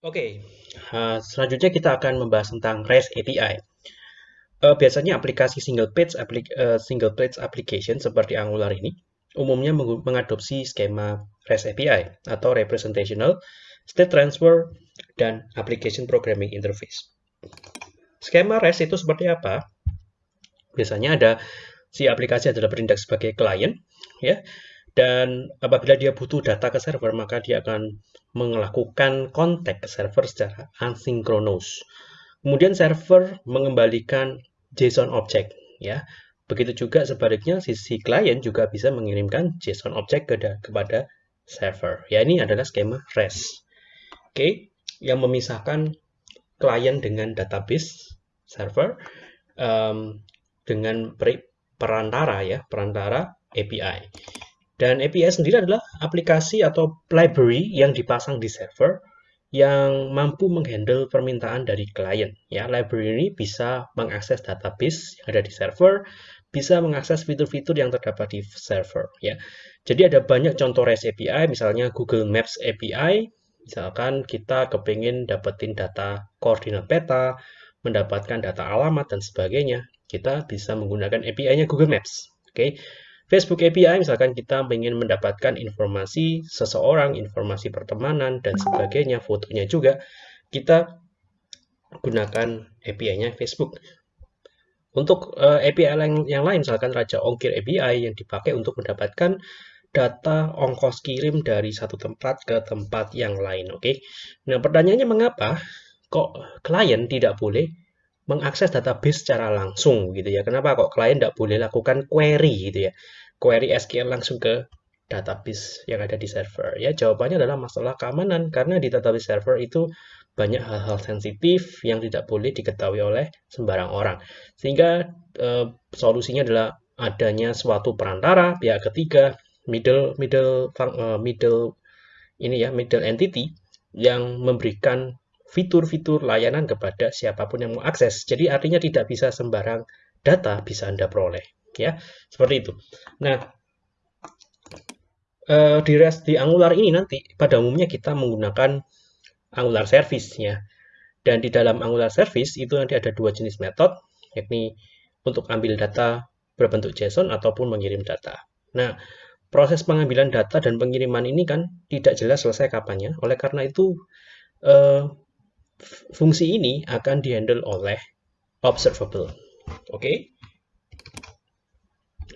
Oke, uh, selanjutnya kita akan membahas tentang REST API. Uh, biasanya aplikasi single page, aplik uh, single page application seperti Angular ini umumnya meng mengadopsi skema REST API atau Representational State Transfer dan Application Programming Interface. Skema REST itu seperti apa? Biasanya ada si aplikasi adalah berindeks sebagai klien, ya, dan apabila dia butuh data ke server, maka dia akan melakukan kontak ke server secara asinkronus. Kemudian server mengembalikan JSON object, ya. Begitu juga sebaliknya sisi klien juga bisa mengirimkan JSON object ke kepada server. Ya ini adalah skema REST. Oke, yang memisahkan klien dengan database server um, dengan perantara ya, perantara API. Dan API sendiri adalah aplikasi atau library yang dipasang di server yang mampu menghandle permintaan dari klien. Ya, library ini bisa mengakses database yang ada di server, bisa mengakses fitur-fitur yang terdapat di server. Ya, jadi ada banyak contoh REST API, misalnya Google Maps API. Misalkan kita kepingin dapetin data koordinat peta, mendapatkan data alamat dan sebagainya, kita bisa menggunakan API-nya Google Maps. Oke. Okay? Facebook API misalkan kita ingin mendapatkan informasi seseorang, informasi pertemanan dan sebagainya, fotonya juga, kita gunakan API-nya Facebook. Untuk uh, eh, API yang, yang lain, misalkan Raja Ongkir API yang dipakai untuk mendapatkan data ongkos kirim dari satu tempat ke tempat yang lain. Oke, okay? nah pertanyaannya mengapa kok klien tidak boleh mengakses database secara langsung gitu ya. Kenapa kok klien tidak boleh lakukan query gitu ya? Query SQL langsung ke database yang ada di server. Ya, jawabannya adalah masalah keamanan karena di database server itu banyak hal-hal sensitif yang tidak boleh diketahui oleh sembarang orang. Sehingga eh, solusinya adalah adanya suatu perantara pihak ketiga, middle middle uh, middle ini ya, middle entity yang memberikan fitur-fitur layanan kepada siapa pun yang mau akses. Jadi artinya tidak bisa sembarang data bisa Anda peroleh. Ya, seperti itu. Nah, eh, di REST di Angular ini nanti pada umumnya kita menggunakan Angular Service ya. Dan di dalam Angular Service itu nanti ada dua jenis metode, yakni untuk ambil data berbentuk JSON ataupun mengirim data. Nah, proses pengambilan data dan pengiriman ini kan tidak jelas selesai kapannya. Oleh karena itu, eh, fungsi ini akan dihandle oleh observable. Oke. Okay?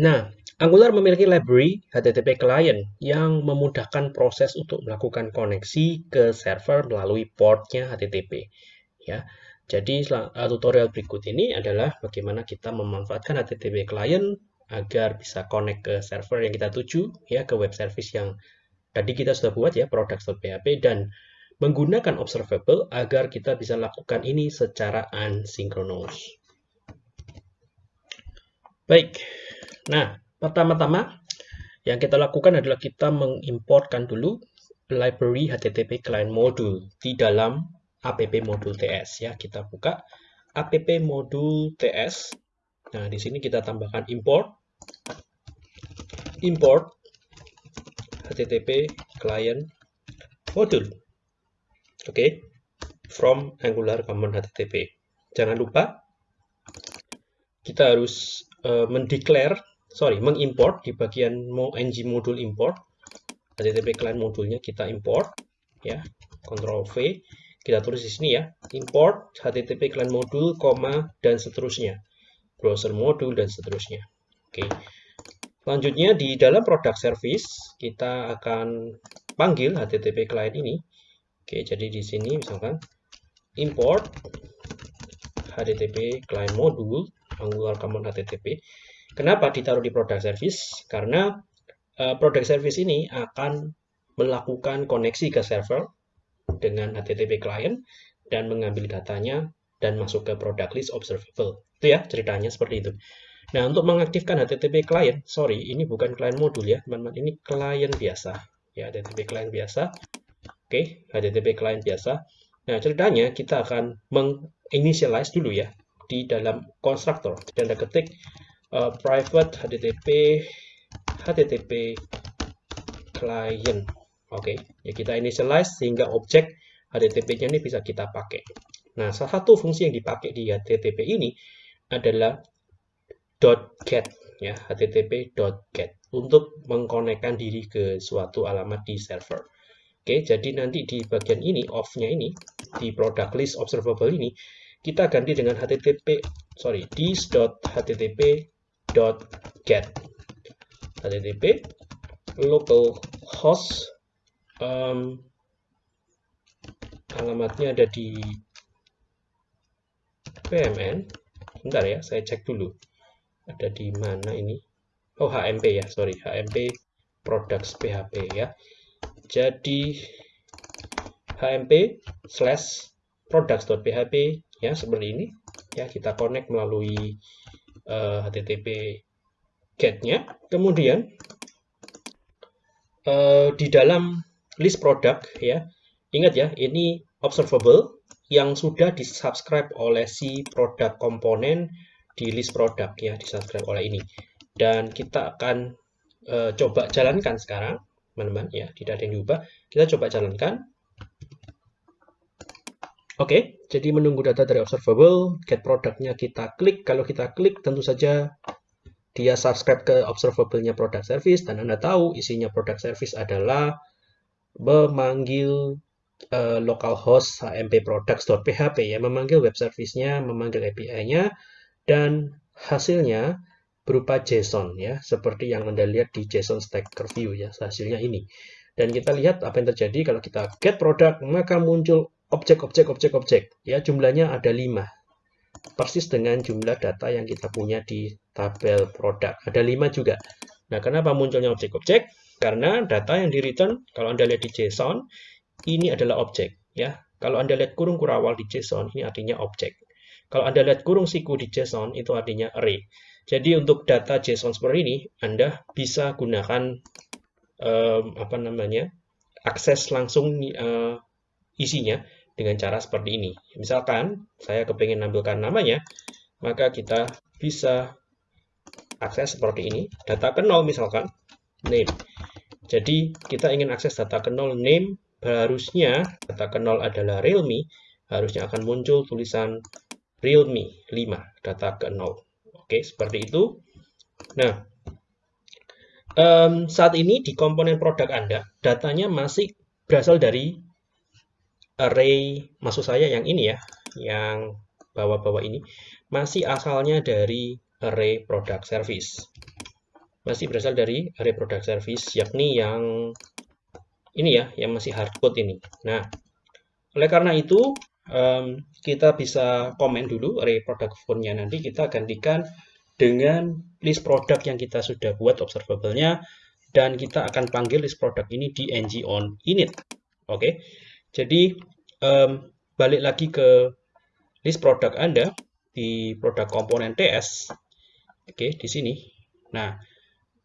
Nah, Angular memiliki library HTTP client yang memudahkan proses untuk melakukan koneksi ke server melalui portnya HTTP. Ya, jadi tutorial berikut ini adalah bagaimana kita memanfaatkan HTTP client agar bisa connect ke server yang kita tuju, ya ke web service yang tadi kita sudah buat ya products.php dan menggunakan observable agar kita bisa lakukan ini secara asynchronous. Baik, nah pertama-tama yang kita lakukan adalah kita mengimportkan dulu library HTTP client module di dalam app module TS ya. Kita buka app module TS. Nah, di sini kita tambahkan import import HTTP client module. Oke, okay. from Angular Common HTTP. Jangan lupa kita harus uh, mendeclare, sorry, mengimport di bagian ng module import HTTP client modulnya kita import, ya, Ctrl V, kita tulis di sini ya, import HTTP client module, koma dan seterusnya, browser module dan seterusnya. Oke. Okay. Selanjutnya di dalam product service kita akan panggil HTTP client ini Oke, jadi di sini misalkan import HTTP client module Angular Common HTTP. Kenapa ditaruh di product service? Karena uh, product service ini akan melakukan koneksi ke server dengan HTTP client dan mengambil datanya dan masuk ke product list observable. Itu ya ceritanya seperti itu. Nah, untuk mengaktifkan HTTP client, sorry, ini bukan client module ya, teman-teman. Ini client biasa. Ya, HTTP client biasa. Oke, okay, HTTP client biasa. Nah, ceritanya kita akan menginitialize dulu ya di dalam konstruktor. Ada ketik uh, private HTTP HTTP client. Oke, okay. ya kita initialize sehingga objek HTTP-nya ini bisa kita pakai. Nah, salah satu fungsi yang dipakai di HTTP ini adalah .get ya, http.get untuk mengkonekkan diri ke suatu alamat di server. Oke, jadi nanti di bagian ini off-nya ini di product list observable ini kita ganti dengan http sorry this.http.get http localhost um, alamatnya ada di PMN bentar ya saya cek dulu. Ada di mana ini? Oh HMP ya sorry HMP products PHP ya jadi HMP slash products.php ya seperti ini. Ya kita connect melalui uh, eh, HTTP get-nya kemudian uh, di dalam list product ya ingat ya ini observable yang sudah disubscribe oleh si produk komponen di list product ya disubscribe oleh ini. Dan kita akan uh, coba jalankan sekarang teman-teman. Ya tidak ada yang diubah. Kita coba jalankan. Oke jadi menunggu data dari observable get produknya kita klik. Kalau kita klik tentu saja dia subscribe ke observable-nya product service. Dan Anda tahu isinya product service adalah memanggil uh, localhost hmp products.php ya. Memanggil web service-nya, memanggil API-nya dan hasilnya berupa JSON ya. Seperti yang Anda lihat di JSON Stacker View ya hasilnya ini. Dan kita lihat apa yang terjadi. Kalau kita get product maka muncul objek-objek objek-objek ya jumlahnya ada 5 persis dengan jumlah data yang kita punya di tabel produk ada 5 juga. Nah kenapa munculnya objek-objek? Karena data yang di return kalau anda lihat di JSON ini adalah objek ya. Kalau Anda lihat kurung kurawal di JSON ini artinya objek. Kalau Anda lihat kurung siku di JSON itu artinya array. Jadi untuk data JSON seperti ini Anda bisa gunakan um, apa namanya? akses langsung uh, isinya dengan cara seperti ini. Misalkan saya kepengen nampilkan namanya, maka kita bisa akses seperti ini. Data ke nol misalkan, name. Jadi kita ingin akses data ke nol name harusnya data ke 0 adalah realme, harusnya akan muncul tulisan realme 5, data ke 0. Oke, seperti itu. Nah, um, saat ini di komponen produk Anda, datanya masih berasal dari array, maksud saya yang ini ya, yang bawah-bawah ini, masih asalnya dari array product service. Masih berasal dari array product service, yakni yang ini ya yang masih hardcode ini. Nah, oleh karena itu um, kita bisa komen dulu array phone-nya nanti kita gantikan dengan list product yang kita sudah buat observable-nya dan kita akan panggil list product ini di ng on init. Oke. Okay? Jadi um, balik lagi ke list product Anda di produk komponen TS. Oke, okay, di sini. Nah,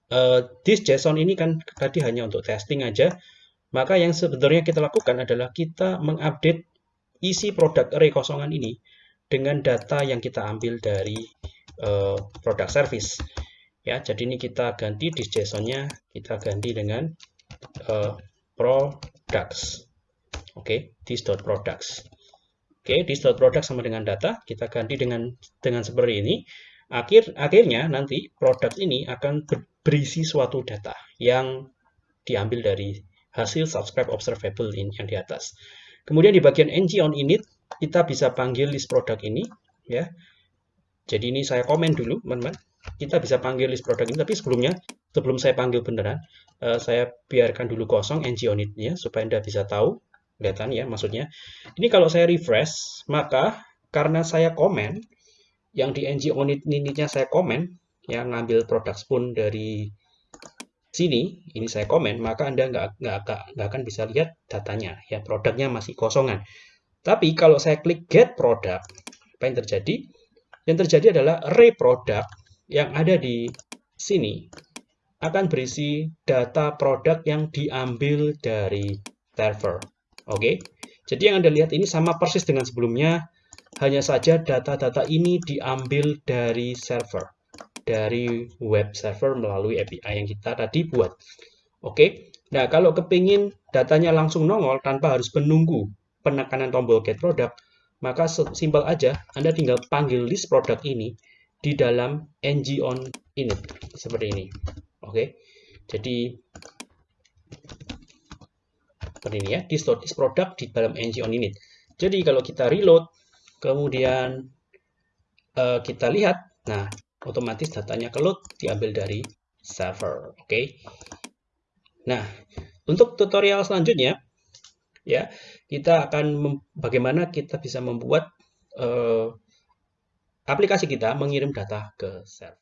uh, this JSON ini kan tadi hanya untuk testing aja. Maka yang sebenarnya kita lakukan adalah kita mengupdate isi produk array kosongan ini dengan data yang kita ambil dari uh, produk service. Ya, jadi ini kita ganti di JSON-nya, kita ganti dengan uh, products. Oke, okay, this.products. Oke, okay, this.products sama dengan data, kita ganti dengan dengan seperti ini. Akhir akhirnya nanti produk ini akan berisi suatu data yang diambil dari hasil subscribe observable ini yang di atas. Kemudian di bagian ng on init kita bisa panggil list produk ini ya. Jadi ini saya komen dulu teman-teman. Kita bisa panggil list produk ini tapi sebelumnya sebelum saya panggil beneran uh, saya biarkan dulu kosong ng on initnya supaya Anda bisa tahu kelihatan ya maksudnya. Ini kalau saya refresh maka karena saya komen yang di ng on initnya saya komen yang ngambil produk spoon dari sini, ini saya komen, maka Anda nggak, nggak, nggak akan bisa lihat datanya. ya Produknya masih kosongan. Tapi kalau saya klik get product, apa yang terjadi? Yang terjadi adalah array product yang ada di sini akan berisi data produk yang diambil dari server. Oke, jadi yang Anda lihat ini sama persis dengan sebelumnya, hanya saja data-data ini diambil dari server dari web server melalui API yang kita tadi buat. Oke, nah kalau kepingin datanya langsung nongol tanpa harus menunggu penekanan tombol get product, maka simpel aja Anda tinggal panggil list product ini di dalam ng on init seperti ini. Oke. Jadi seperti ini ya, di store list product di dalam ng on init. Jadi kalau kita reload, kemudian uh, kita lihat, nah otomatis datanya ke load diambil dari server. Oke. Okay? Nah, untuk tutorial selanjutnya, ya kita akan bagaimana kita bisa membuat uh, aplikasi kita mengirim data ke server.